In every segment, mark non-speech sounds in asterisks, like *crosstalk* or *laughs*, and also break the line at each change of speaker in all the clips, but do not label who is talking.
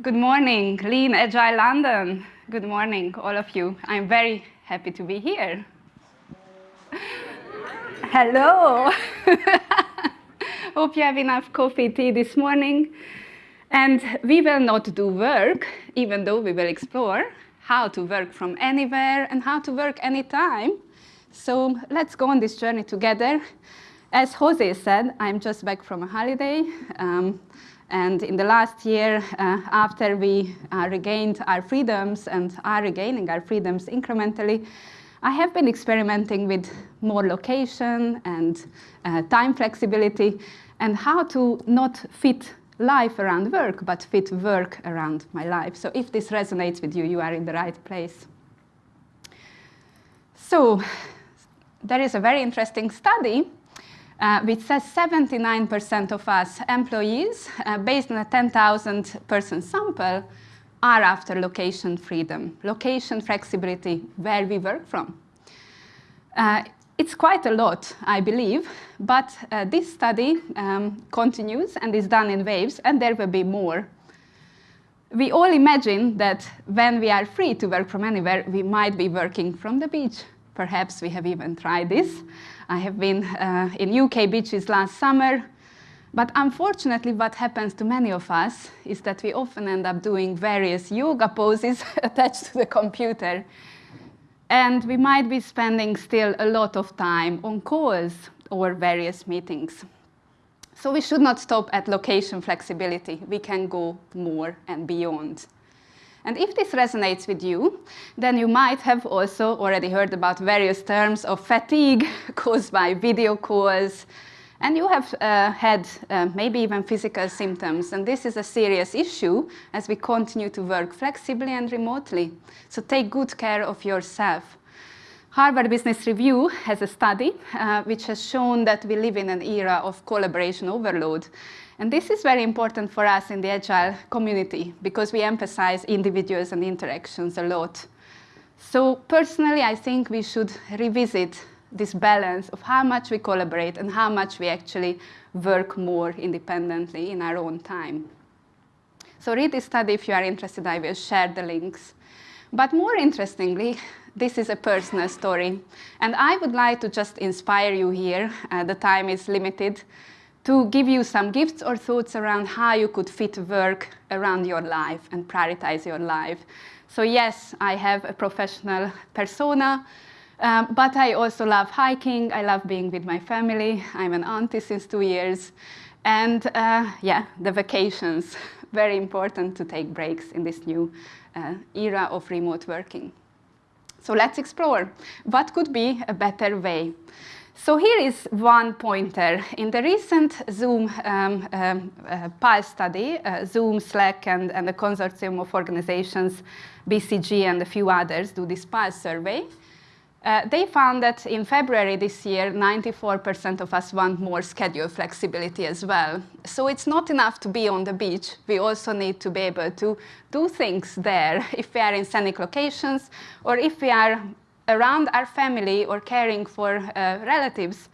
Good morning, Lean Agile London. Good morning, all of you. I'm very happy to be here. *laughs* Hello. *laughs* Hope you have enough coffee, tea this morning. And we will not do work, even though we will explore how to work from anywhere and how to work anytime. So let's go on this journey together. As Jose said, I'm just back from a holiday. Um, and in the last year, uh, after we uh, regained our freedoms and are regaining our freedoms incrementally, I have been experimenting with more location and uh, time flexibility and how to not fit life around work, but fit work around my life. So if this resonates with you, you are in the right place. So there is a very interesting study uh, which says 79% of us employees, uh, based on a 10,000 person sample, are after location freedom, location flexibility, where we work from. Uh, it's quite a lot, I believe, but uh, this study um, continues and is done in waves, and there will be more. We all imagine that when we are free to work from anywhere, we might be working from the beach. Perhaps we have even tried this. I have been uh, in UK beaches last summer, but unfortunately what happens to many of us is that we often end up doing various yoga poses *laughs* attached to the computer. And we might be spending still a lot of time on calls or various meetings. So we should not stop at location flexibility. We can go more and beyond. And if this resonates with you, then you might have also already heard about various terms of fatigue *laughs* caused by video calls, and you have uh, had uh, maybe even physical symptoms. And this is a serious issue as we continue to work flexibly and remotely. So take good care of yourself. Harvard Business Review has a study uh, which has shown that we live in an era of collaboration overload. And this is very important for us in the Agile community because we emphasize individuals and interactions a lot. So personally, I think we should revisit this balance of how much we collaborate and how much we actually work more independently in our own time. So read this study if you are interested. I will share the links. But more interestingly, this is a personal story. And I would like to just inspire you here. Uh, the time is limited to give you some gifts or thoughts around how you could fit work around your life and prioritize your life. So yes, I have a professional persona, um, but I also love hiking. I love being with my family. I'm an auntie since two years. And uh, yeah, the vacations, *laughs* very important to take breaks in this new uh, era of remote working. So let's explore what could be a better way so here is one pointer. In the recent Zoom um, um, uh, PULSE study, uh, Zoom, Slack, and, and the consortium of organizations, BCG and a few others do this PULSE survey. Uh, they found that in February this year, 94% of us want more schedule flexibility as well. So it's not enough to be on the beach. We also need to be able to do things there *laughs* if we are in scenic locations or if we are around our family or caring for uh, relatives,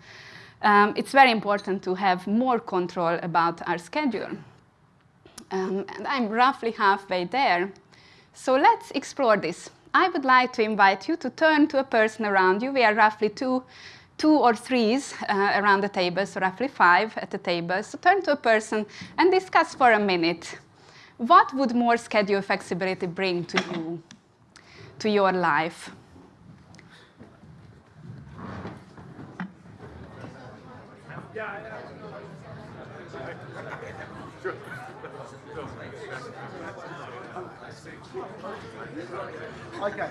um, it's very important to have more control about our schedule. Um, and I'm roughly halfway there. So let's explore this. I would like to invite you to turn to a person around you. We are roughly two, two or threes uh, around the table, so roughly five at the table. So turn to a person and discuss for a minute. What would more schedule flexibility bring to you, to your life? Yeah. Okay.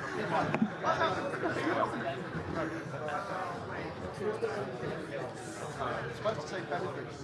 supposed to say benefits.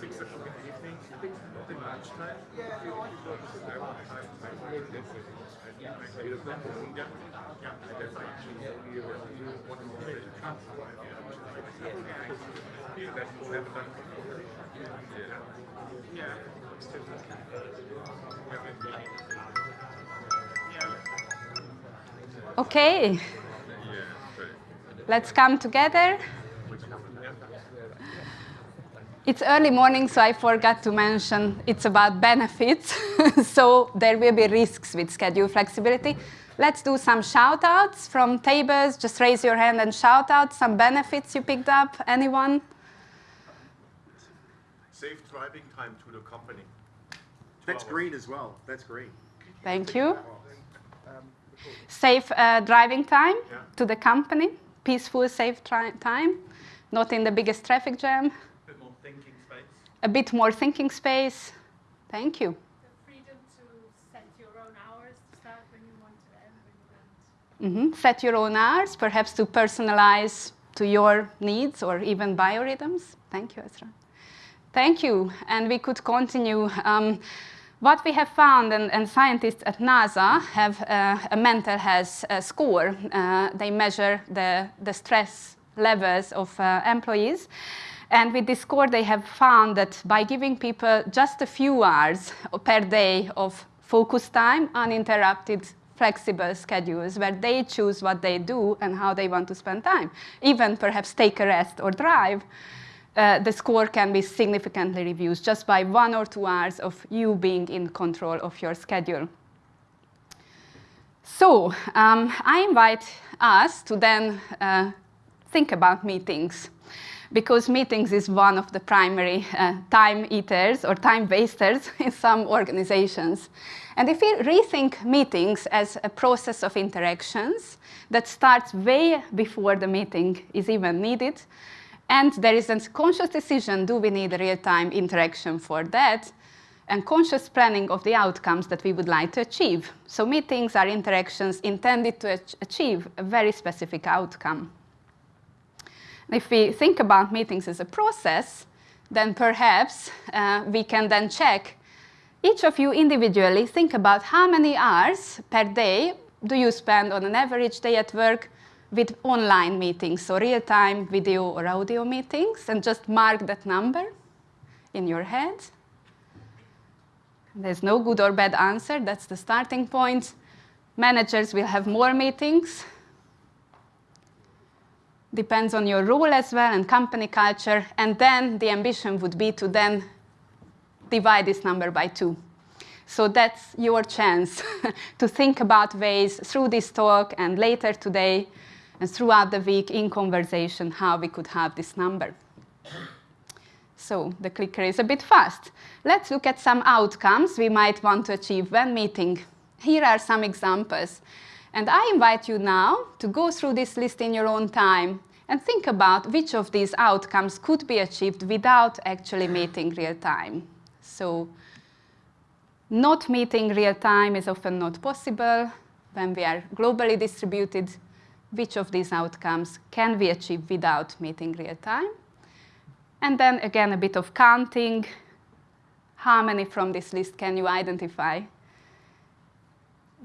six o'clock in the evening, not in lunchtime.
Okay. Let's come together. It's early morning, so I forgot to mention it's about benefits. *laughs* so there will be risks with schedule flexibility. Let's do some shout outs from tables. Just raise your hand and shout out some benefits you picked up. Anyone?
Save driving time to the company.
That's green as well. That's green.
Thank you. Safe uh, driving time
Yeah.
to the company. Peaceful, safe time. Not in the biggest traffic jam.
A bit more thinking space.
A bit more thinking space. Thank you.
the freedom to set your own hours to start when you want to end when you want.
Mhm. Set your own hours, perhaps to personalize to your needs or even biorhythms. Thank you, Ezra. Thank you. And we could continue. Um, what we have found, and, and scientists at NASA have uh, a mental health uh, score. They measure the, the stress levels of uh, employees. And with this score, they have found that by giving people just a few hours per day of focus time, uninterrupted, flexible schedules where they choose what they do and how they want to spend time, even perhaps take a rest or drive, uh, the score can be significantly reduced just by one or two hours of you being in control of your schedule. So um, I invite us to then uh, think about meetings because meetings is one of the primary uh, time eaters or time wasters *laughs* in some organizations. And if we rethink meetings as a process of interactions that starts way before the meeting is even needed, and there is a conscious decision, do we need real-time interaction for that? And conscious planning of the outcomes that we would like to achieve. So meetings are interactions intended to ach- achieve a very specific outcome. If we think about meetings as a process, then perhaps uh, we can then check each of you individually think about how many hours per day do you spend on an average day at work with online meetings, so real-time video or audio meetings, and just mark that number in your head. There's no good or bad answer, that's the starting point. Managers will have more meetings. Depends on your role as well and company culture, and then the ambition would be to then divide this number by two. So that's your chance *laughs* to think about ways through this talk and later today and throughout the week in conversation how we could have this number. So the clicker is a bit fast. Let's look at some outcomes we might want to achieve when meeting. Here are some examples. And I invite you now to go through this list in your own time and think about which of these outcomes could be achieved without actually meeting real time. So not meeting real time is often not possible when we are globally distributed. Which of these outcomes can we achieve without meeting real time? And then again, a bit of counting. How many from this list can you identify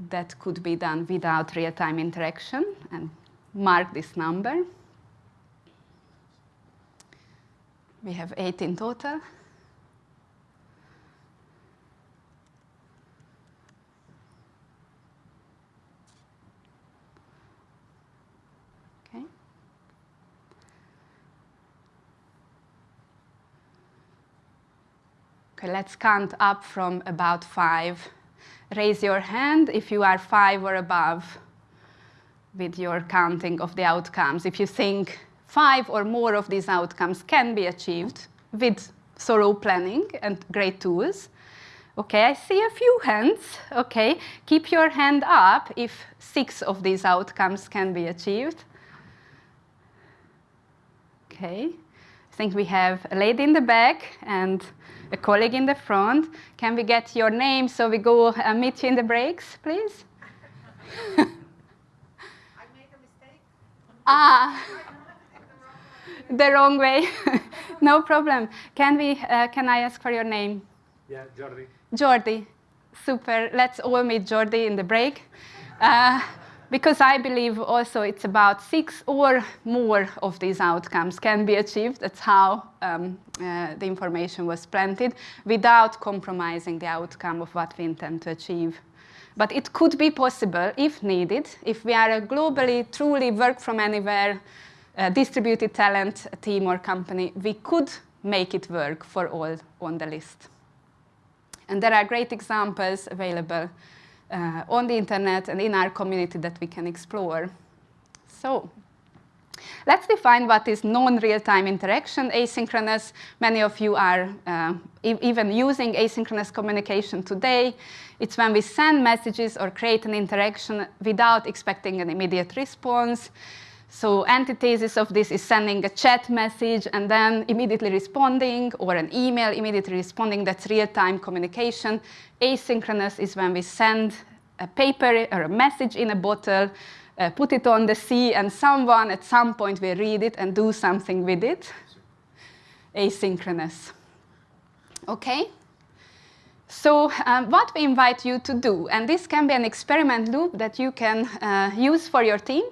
that could be done without real-time interaction? And mark this number. We have eight in total. Let's count up from about five. Raise your hand if you are five or above with your counting of the outcomes. If you think five or more of these outcomes can be achieved with thorough planning and great tools. Okay, I see a few hands. Okay, keep your hand up if six of these outcomes can be achieved. Okay, I think we have a lady in the back and a colleague in the front. Can we get your name so we go uh, meet you in the breaks, please? *laughs*
I make a mistake.
ah, *laughs* the wrong way. *laughs* no problem. Can we? Uh, can I ask for your name?
Yeah, Jordi.
Jordi. Super. Let's all meet Jordi in the break. Uh, because I believe also it's about six or more of these outcomes can be achieved. That's how um, uh, the information was planted without compromising the outcome of what we intend to achieve. But it could be possible, if needed, if we are a globally, truly work from anywhere, uh, distributed talent team or company, we could make it work for all on the list. And there are great examples available uh, on the internet and in our community that we can explore. So let's define what is non-real-time interaction, asynchronous. Many of you are uh, e even using asynchronous communication today. It's when we send messages or create an interaction without expecting an immediate response. So antithesis of this is sending a chat message and then immediately responding, or an email immediately responding. That's real-time communication. Asynchronous is when we send a paper or a message in a bottle, uh, put it on the sea, and someone at some point will read it and do something with it. Asynchronous. Okay? So um, what we invite you to do, and this can be an experiment loop that you can uh, use for your team,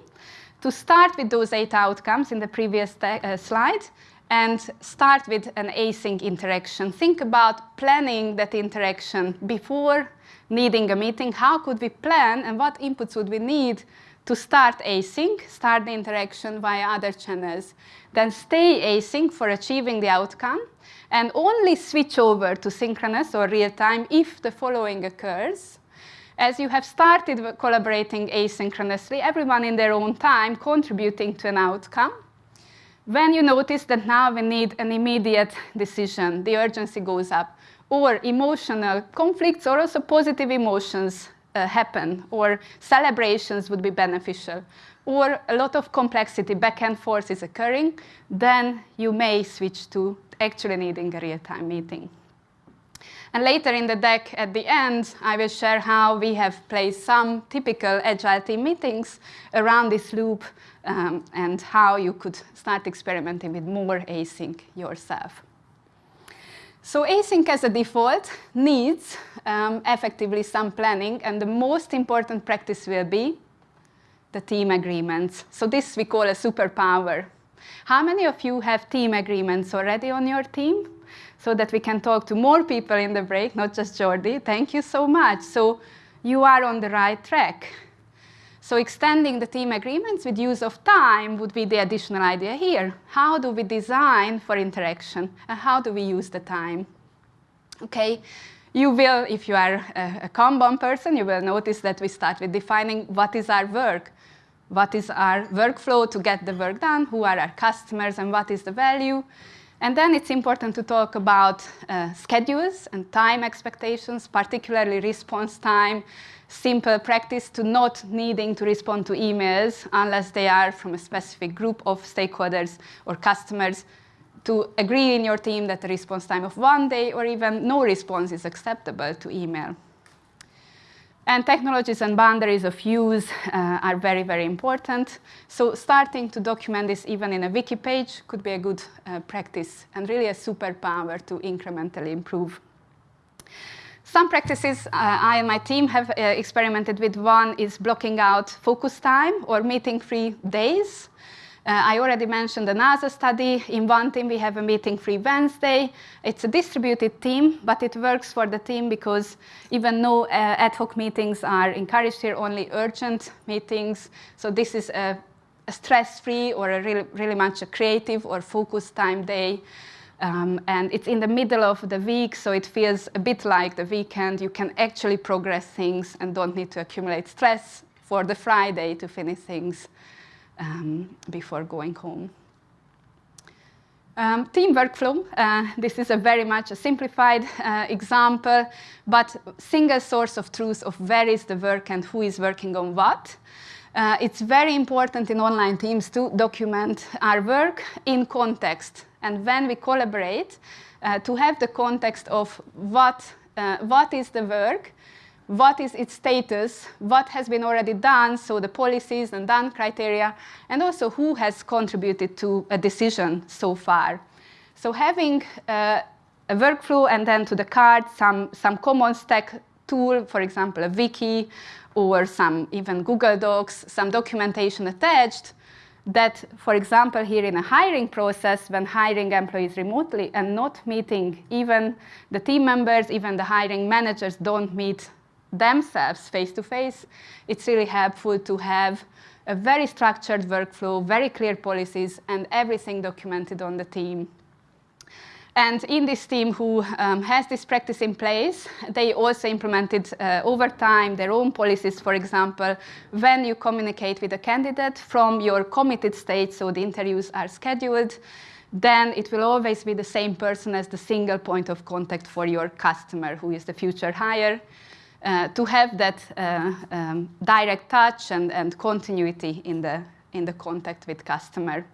to start with those eight outcomes in the previous uh, slide and start with an async interaction. Think about planning that interaction before needing a meeting. How could we plan and what inputs would we need to start async, start the interaction via other channels. Then stay async for achieving the outcome and only switch over to synchronous or real time if the following occurs. As you have started collaborating asynchronously, everyone in their own time contributing to an outcome, when you notice that now we need an immediate decision, the urgency goes up, or emotional conflicts or also positive emotions uh, happen, or celebrations would be beneficial, or a lot of complexity back and forth is occurring, then you may switch to actually needing a real-time meeting. And later in the deck at the end, I will share how we have placed some typical agile team meetings around this loop um, and how you could start experimenting with more async yourself. So async as a default needs um, effectively some planning, and the most important practice will be the team agreements. So this we call a superpower. How many of you have team agreements already on your team? So that we can talk to more people in the break, not just Jordi. Thank you so much. So you are on the right track. So extending the team agreements with use of time would be the additional idea here. How do we design for interaction? And how do we use the time? Okay, you will, if you are a, Kanban person, you will notice that we start with defining what is our work, what is our workflow to get the work done, who are our customers, and what is the value. And then it's important to talk about uh, schedules and time expectations, particularly response time, simple practice to not needing to respond to emails unless they are from a specific group of stakeholders or customers to agree in your team that the response time of one day or even no response is acceptable to email. And technologies and boundaries of use uh, are very, very important. So starting to document this even in a wiki page could be a good uh, practice and really a superpower to incrementally improve some practices uh, I and my team have uh, experimented with. One is blocking out focus time or meeting-free days. Uh, I already mentioned the NASA study. In one team, we have a meeting-free Wednesday. It's a distributed team, but it works for the team because even though ad hoc meetings are encouraged here, only urgent meetings. So this is a, a stress-free or a really, really much a creative or focus time day. Um, and it's in the middle of the week, so it feels a bit like the weekend. You can actually progress things and don't need to accumulate stress for the Friday to finish things um, before going home. Um, team workflow, uh, this is a very much a simplified uh, example, but single source of truth of where is the work and who is working on what. Uh, it's very important in online teams to document our work in context and when we collaborate, uh, to have the context of what, uh, what is the work, what is its status, what has been already done, so the policies and done criteria, and also who has contributed to a decision so far. So having uh, a workflow and then to the card some, some common stack tool, for example, a wiki or some even Google Docs, some documentation attached that, for example, here in a hiring process, when hiring employees remotely and not meeting even the team members, even the hiring managers don't meet themselves face to face, it's really helpful to have a very structured workflow, very clear policies, and everything documented on the team. And in this team who um, has this practice in place, they also implemented uh, over time their own policies. For example, when you communicate with a candidate from your committed state, so the interviews are scheduled, then it will always be the same person as the single point of contact for your customer, who is the future hire, uh, to have that uh, um, direct touch and, and continuity in the, in the contact with customer.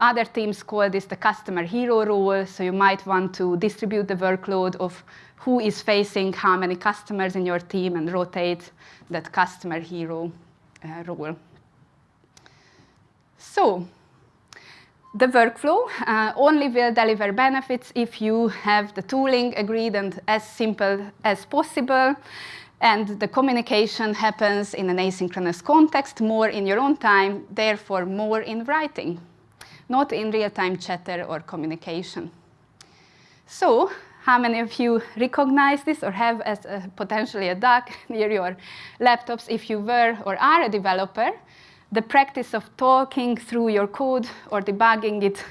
Other teams call this the customer hero role, so you might want to distribute the workload of who is facing how many customers in your team and rotate that customer hero uh, role. So, the workflow uh, only will deliver benefits if you have the tooling agreed and as simple as possible. And the communication happens in an asynchronous context, more in your own time, therefore more in writing not in real-time chatter or communication. So how many of you recognize this or have as a, potentially a duck *laughs* near your laptops if you were or are a developer? The practice of talking through your code or debugging it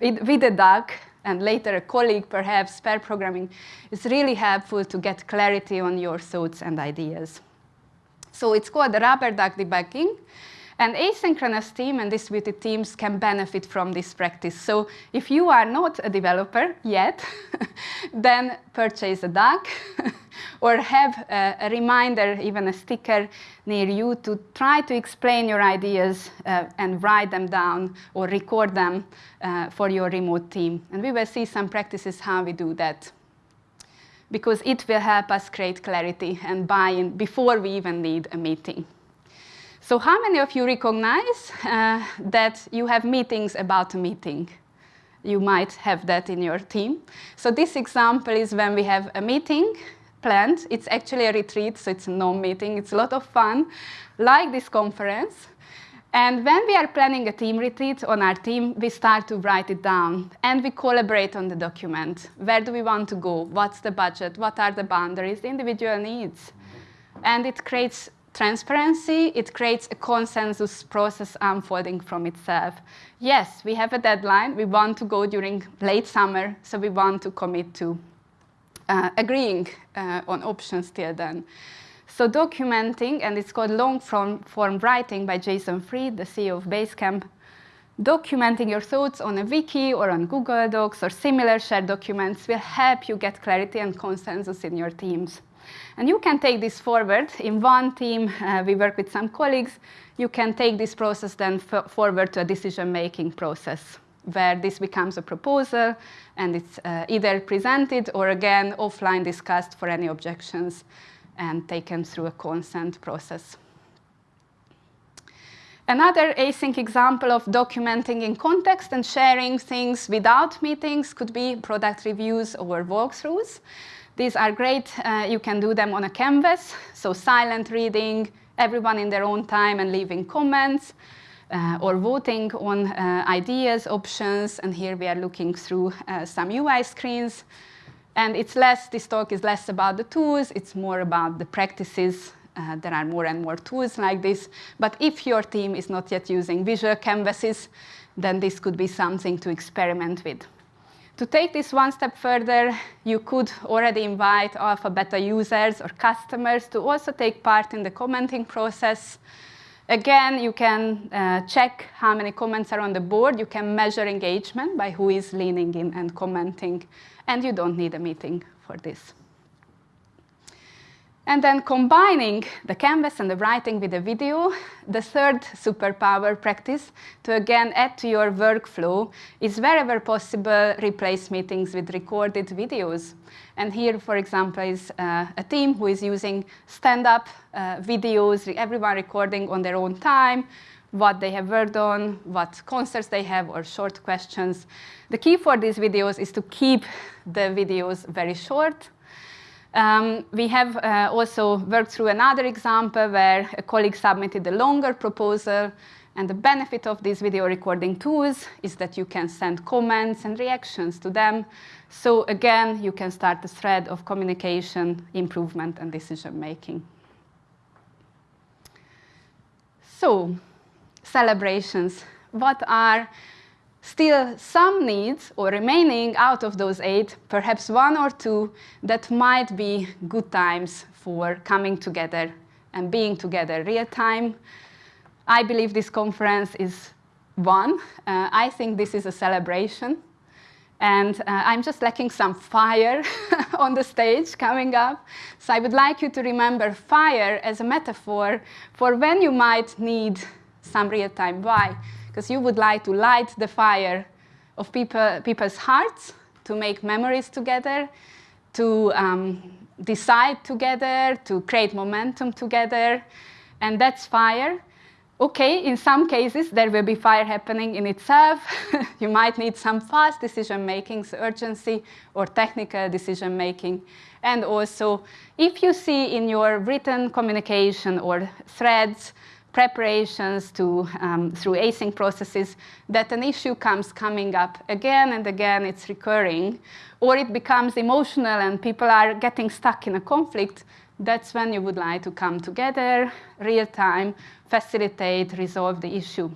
with, with a duck and later a colleague, perhaps pair programming, is really helpful to get clarity on your thoughts and ideas. So it's called the rubber duck debugging. And asynchronous team and distributed teams can benefit from this practice. So if you are not a developer yet, *laughs* then purchase a duck *laughs* or have a, a, reminder, even a sticker near you to try to explain your ideas uh, and write them down or record them uh, for your remote team. And we will see some practices how we do that because it will help us create clarity and buy-in before we even need a meeting. So how many of you recognize uh, that you have meetings about a meeting? You might have that in your team. So this example is when we have a meeting planned. It's actually a retreat, so it's a non-meeting. It's a lot of fun, like this conference. And when we are planning a team retreat on our team, we start to write it down and we collaborate on the document. Where do we want to go? What's the budget? What are the boundaries, the individual needs? And it creates transparency, it creates a consensus process unfolding from itself. Yes, we have a deadline. We want to go during late summer, so we want to commit to uh, agreeing uh, on options till then. So documenting, and it's called long form, form writing by Jason Fried, the CEO of Basecamp, documenting your thoughts on a wiki or on Google Docs or similar shared documents will help you get clarity and consensus in your teams. And you can take this forward. In one team, uh, we work with some colleagues. You can take this process then forward to a decision-making process where this becomes a proposal and it's uh, either presented or again offline discussed for any objections and taken through a consent process. Another async example of documenting in context and sharing things without meetings could be product reviews or walkthroughs. These are great. Uh, you can do them on a canvas, so silent reading, everyone in their own time and leaving comments, uh, or voting on uh, ideas, options, and here we are looking through uh, some UI screens. And it's less, this talk is less about the tools, it's more about the practices. Uh, there are more and more tools like this. But if your team is not yet using visual canvases, then this could be something to experiment with. To take this one step further, you could already invite alpha beta users or customers to also take part in the commenting process. Again, you can uh, check how many comments are on the board. You can measure engagement by who is leaning in and commenting. And you don't need a meeting for this. And then combining the canvas and the writing with the video, the third superpower practice to again add to your workflow is wherever possible replace meetings with recorded videos. And here, for example, is uh, a team who is using stand-up uh, videos, everyone recording on their own time, what they have worked on, what concerts they have, or short questions. The key for these videos is to keep the videos very short, um, we have uh, also worked through another example where a colleague submitted a longer proposal and the benefit of these video recording tools is that you can send comments and reactions to them. So again, you can start a thread of communication, improvement, and decision making. So, celebrations. What are still some needs or remaining out of those eight, perhaps one or two that might be good times for coming together and being together real time. I believe this conference is one. Uh, I think this is a celebration. And uh, I'm just lacking some fire *laughs* on the stage coming up. So I would like you to remember fire as a metaphor for when you might need some real time. Why? Because you would like to light the fire of people, people's hearts, to make memories together, to um, decide together, to create momentum together, and that's fire. Okay, in some cases, there will be fire happening in itself. *laughs* you might need some fast decision making, so urgency, or technical decision making. And also, if you see in your written communication or threads preparations to, um, through async processes, that an issue comes coming up again and again, it's recurring, or it becomes emotional and people are getting stuck in a conflict, that's when you would like to come together, real time, facilitate, resolve the issue.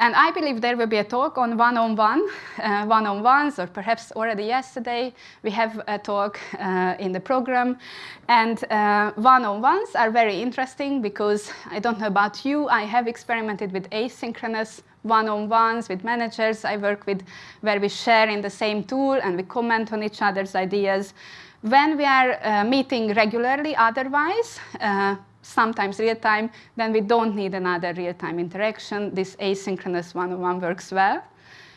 And I believe there will be a talk on one-on-one, uh, one-on-ones, or perhaps already yesterday we have a talk uh, in the program. And uh, one-on-ones are very interesting because I don't know about you, I have experimented with asynchronous one-on-ones with managers I work with where we share in the same tool and we comment on each other's ideas. When we are uh, meeting regularly otherwise, uh, sometimes real time, then we don't need another real-time interaction. This asynchronous one-on-one works well.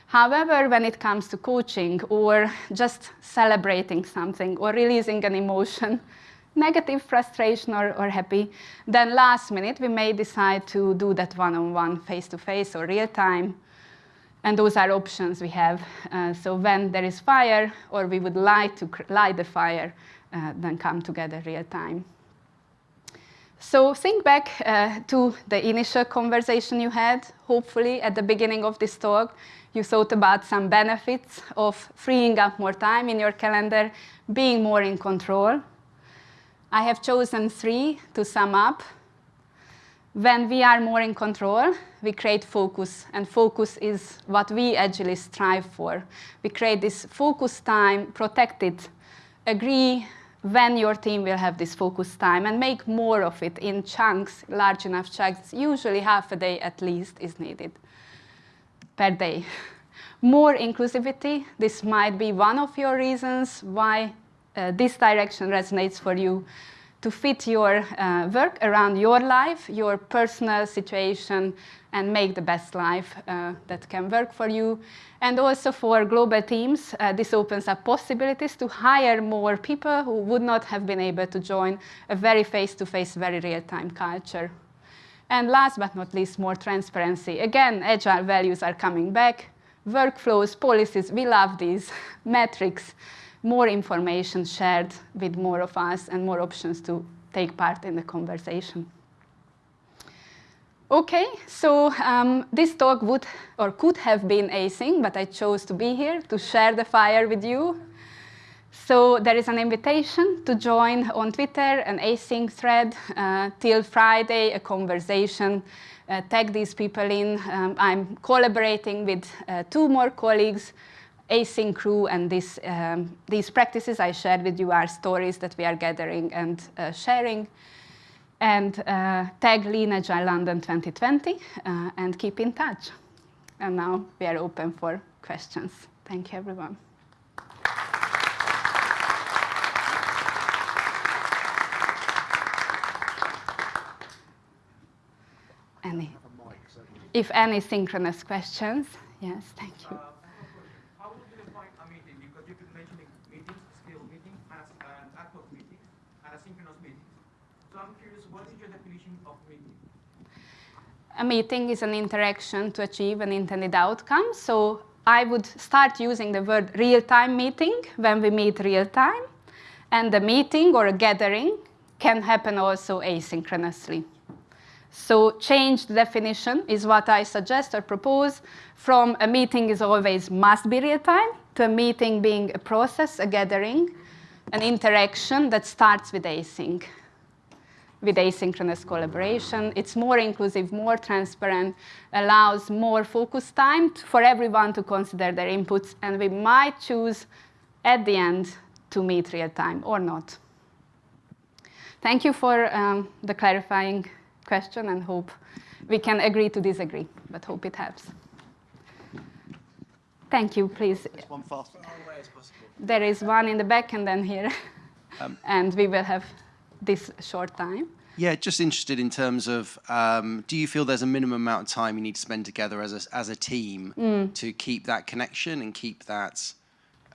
However, when it comes to coaching or just celebrating something or releasing an emotion, *laughs* negative frustration or, or happy, then last minute we may decide to do that one-on-one face-to-face or real-time. And those are options we have. Uh, so when there is fire or we would like to light the fire, uh, then come together real time. So think back uh, to the initial conversation you had. Hopefully, at the beginning of this talk, you thought about some benefits of freeing up more time in your calendar, being more in control. I have chosen three to sum up. When we are more in control, we create focus, and focus is what we actually strive for. We create this focus time, protect it, agree when your team will have this focus time and make more of it in chunks, large enough chunks. Usually half a day at least is needed per day. *laughs* More inclusivity, this might be one of your reasons why uh, this direction resonates for you to fit your uh, work around your life, your personal situation, and make the best life uh, that can work for you. And also for global teams, uh, this opens up possibilities to hire more people who would not have been able to join a very face-to-face, -face, very real-time culture. And last but not least, more transparency. Again, agile values are coming back. Workflows, policies, we love these. *laughs* Metrics, more information shared with more of us and more options to take part in the conversation. Okay, so um, this talk would or could have been async, but I chose to be here to share the fire with you. So there is an invitation to join on Twitter an async thread uh, till Friday, a conversation. Uh, tag these people in. Um, I'm collaborating with uh, two more colleagues, async crew and this, um, these practices I shared with you are stories that we are gathering and uh, sharing. And uh, tag Lean Agile London 2020 uh, and keep in touch. And now we are open for questions. Thank you, everyone. Any, if any synchronous questions, yes, thank you.
What is your definition of meeting?
A meeting is an interaction to achieve an intended outcome. So I would start using the word real-time meeting when we meet real-time. And the meeting or a gathering can happen also asynchronously. So change the definition is what I suggest or propose from a meeting is always must be real-time to a meeting being a process, a gathering, an interaction that starts with async with asynchronous collaboration. It's more inclusive, more transparent, allows more focus time t- for everyone to consider their inputs, and we might choose at the end to meet real time or not. Thank you for um, the clarifying question and hope we can agree to disagree, but hope it helps. Thank you, please.
Just one fast.
There is one in the back and then here, *laughs* and we will have this short time.
Yeah, just interested in terms of um, do you feel there's a minimum amount of time you need to spend together as a, as a team to keep that connection and keep that,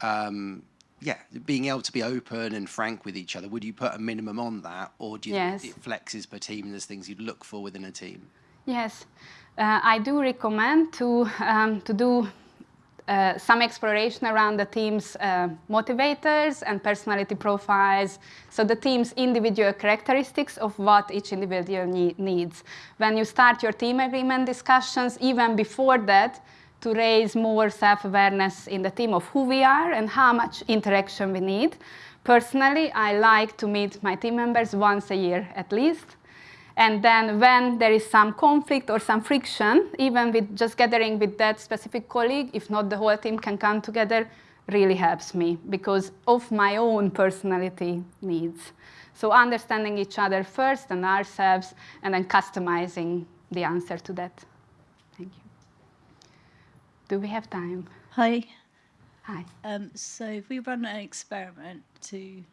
um, yeah, being able to be open and frank with each other? Would you put a minimum on that, or do you
Yes.
think it flexes per team and there's things you'd look for within a team?
Yes, uh, I do recommend to, um, to do uh, some exploration around the team's uh, motivators and personality profiles, so the team's individual characteristics of what each individual nee- needs. When you start your team agreement discussions, even before that, to raise more self-awareness in the team of who we are and how much interaction we need. Personally, I like to meet my team members once a year at least. And then when there is some conflict or some friction, even with just gathering with that specific colleague, if not the whole team can come together, really helps me because of my own personality needs. So understanding each other first and ourselves, and then customizing the answer to that. Thank you. Do we have time?
Hi.
Hi.
Um, so if we run an experiment to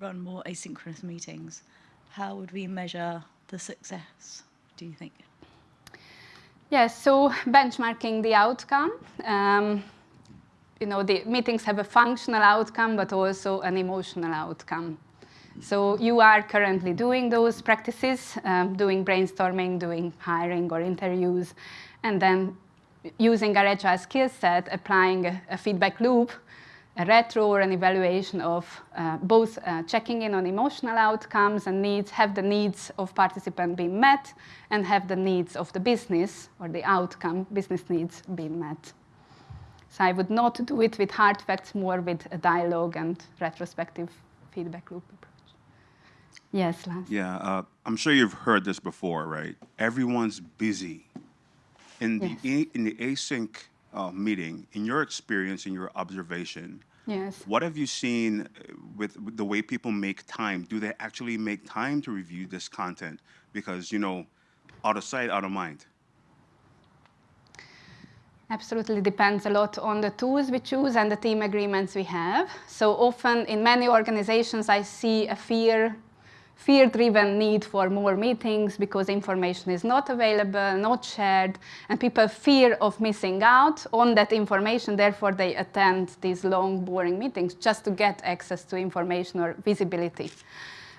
run more asynchronous meetings, how would we measure the success, do you think?
Yes, so benchmarking the outcome. Um, you know, the meetings have a functional outcome, but also an emotional outcome. So you are currently doing those practices, um, doing brainstorming, doing hiring or interviews, and then using our agile skill set, applying a, a feedback loop, a retro or an evaluation of uh, both uh, checking in on emotional outcomes and needs, have the needs of participant been met, and have the needs of the business or the outcome, business needs, been met. So I would not do it with hard facts, more with a dialogue and retrospective feedback loop approach. Yes, Lance.
Yeah, uh, I'm sure you've heard this before, right? Everyone's busy. In the
Yes.
in the async uh, meeting, in your experience, in your observation,
Yes.
what have you seen uh, with, with the way people make time? Do they actually make time to review this content? Because you know, out of sight, out of mind.
Absolutely depends a lot on the tools we choose and the team agreements we have. So often in many organizations, I see a fear, fear-driven need for more meetings because information is not available, not shared, and people fear of missing out on that information. Therefore, they attend these long, boring meetings just to get access to information or visibility.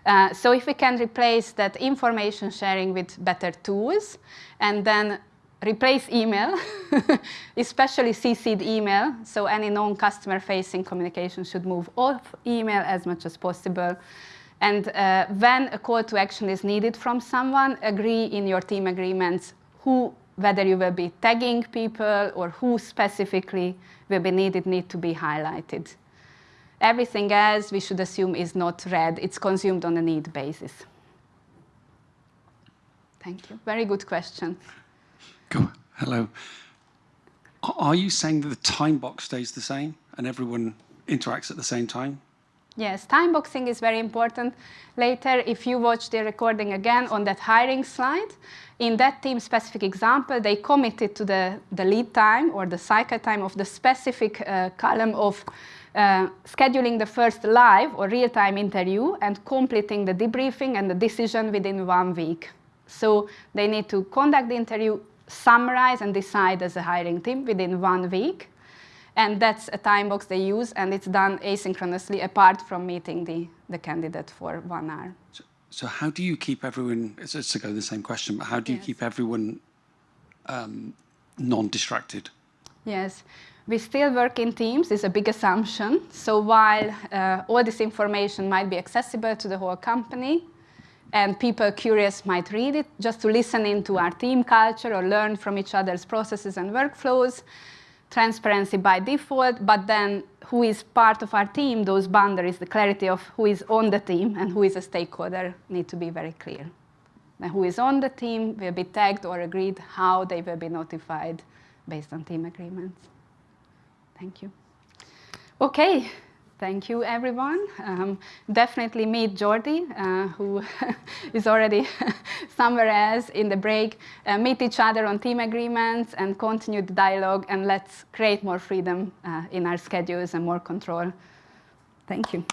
Uh, so if we can replace that information sharing with better tools and then replace email, *laughs* especially CC'd email, so any non-customer facing communication should move off email as much as possible. And uh, when a call to action is needed from someone, agree in your team agreements who, whether you will be tagging people or who specifically will be needed, need to be highlighted. Everything else we should assume is not read. It's consumed on a need basis. Thank you. Very good question.
Go. Hello. Are you saying that the time box stays the same and everyone interacts at the same time?
Yes, time boxing is very important. Later, if you watch the recording again on that hiring slide, in that team specific example, they committed to the, the lead time or the cycle time of the specific uh, column of uh, scheduling the first live or real time interview and completing the debriefing and the decision within one week. So they need to conduct the interview, summarize and decide as a hiring team within one week. And that's a time box they use, and it's done asynchronously apart from meeting the, the candidate for one hour.
So, so how do you keep everyone, it's, it's to go the same question, but how do you
Yes.
keep everyone um, non-distracted?
Yes, we still work in teams is a big assumption. So while uh, all this information might be accessible to the whole company, and people curious might read it, just to listen into our team culture or learn from each other's processes and workflows, transparency by default, but then who is part of our team, those boundaries, the clarity of who is on the team and who is a stakeholder need to be very clear. And who is on the team will be tagged or agreed how they will be notified based on team agreements. Thank you. Okay, thank you everyone. Um, definitely meet Jordi, uh, who *laughs* is already *laughs* somewhere else in the break. Uh, meet each other on team agreements and continue the dialogue and let's create more freedom uh, in our schedules and more control. Thank you.